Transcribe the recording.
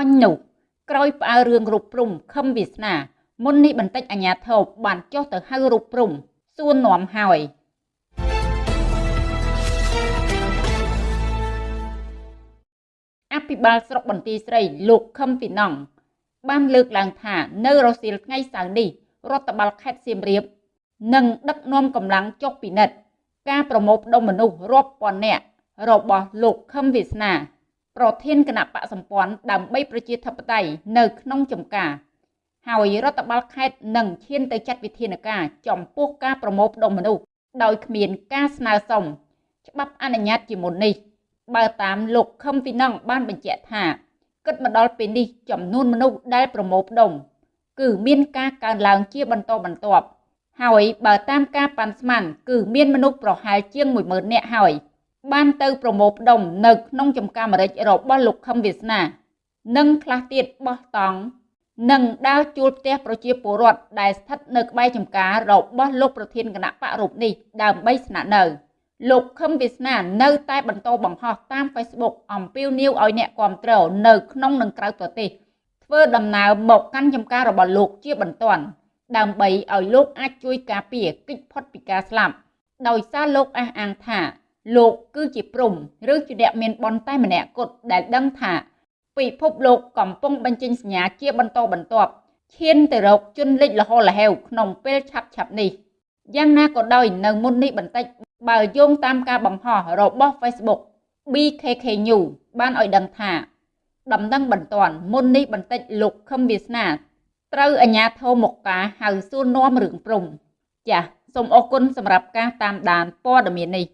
អញនោះក្រោយផ្អើរឿងរូបព្រំខឹមវាសនាមុននេះបន្តិចអាញាធោបបានចុះទៅហៅរូបព្រំសួរនាំហើយអភិបាលស្រុកបន្ទាយស្រីលោកខឹមពីណង់បានលើកឡើងថានៅរសៀលថ្ងៃសៅរ៍នេះរដ្ឋបាលខេត្តសៀមរាបនឹងដឹកនាំកម្លាំងចុះពិនិត្យការប្រមូលផ្ដុំមនុស្សរាប់ពាន់នាក់របស់លោកខឹមវាសនា ប្រធានគណៈបកសម្ព័ន្ធដើម្បីប្រជាធិបតេយ្យនៅក្នុងចំការ ហើយរដ្ឋបាលខេត្តនឹងឈានទៅចាត់វិធានការចំពោះការប្រមូលផ្ដុំមនុស្សដោយគ្មានការស្នើសុំច្បាប់អនុញ្ញាតជាមុននេះ បើតាមលោកខឹមពីណង់បានបញ្ជាក់ថាគិតមកដល់ពេលនេះចំនួនមនុស្សដែលប្រមូលផ្ដុំគឺមានការកើនឡើងជាបន្តបន្ទាប់ហើយបើតាមការប៉ាន់ស្មានគឺមានមនុស្សប្រហែលជាង10000នាក់ហើយ បានទៅប្រមូលផ្ដុំនៅក្នុងចំការម្រេចរបស់លោកខឹមវាសនា និងខ្លះទៀតបោះតង់និងដើរជួលផ្ទះប្រជាពលរដ្ឋដែលស្ថិតនៅក្បែរចំការរបស់លោកប្រធានគណៈបករូបនេះដើម្បីស្នាក់នៅលោកខឹមវាសនានៅតែបន្តបង្ហោះតាម Facebook អំពាវនាវឲ្យអ្នកគាំទ្រនៅក្នុងនិងក្រៅប្រទេសធ្វើដំណើរមកកាន់ចំការរបស់លោកជាបន្ទាន់ដើម្បីឲ្យលោកអាចជួយការពារកិច្ចផុតពីការស្លាប់ដោយសារលោកអះអាងថា លោកគឺជាព្រំឬជាអ្នកមានបនតែម្នាក់គត់ដែលដឹងថាពិភពលោកកំពុងបញ្ចេញសញ្ញាជាបន្តបន្ទាប់ឈានទៅរកជនលិចលហលហេវក្នុងពេលឆាប់ឆាប់នេះយ៉ាងណាក៏ដោយនៅមុននេះបន្តិចបើយោងតាមការបង្ហោះរបស់ Facebook BKK News បានឲ្យដឹងថាដំណឹងបន្ទាន់មុននេះបន្តិចលោកខឹមវាសនាត្រូវអាជ្ញាធរមកការហៅសួរនាំរឿងព្រំចាសសូមអរគុណសម្រាប់ការតាមដានព័ត៌មាននេះ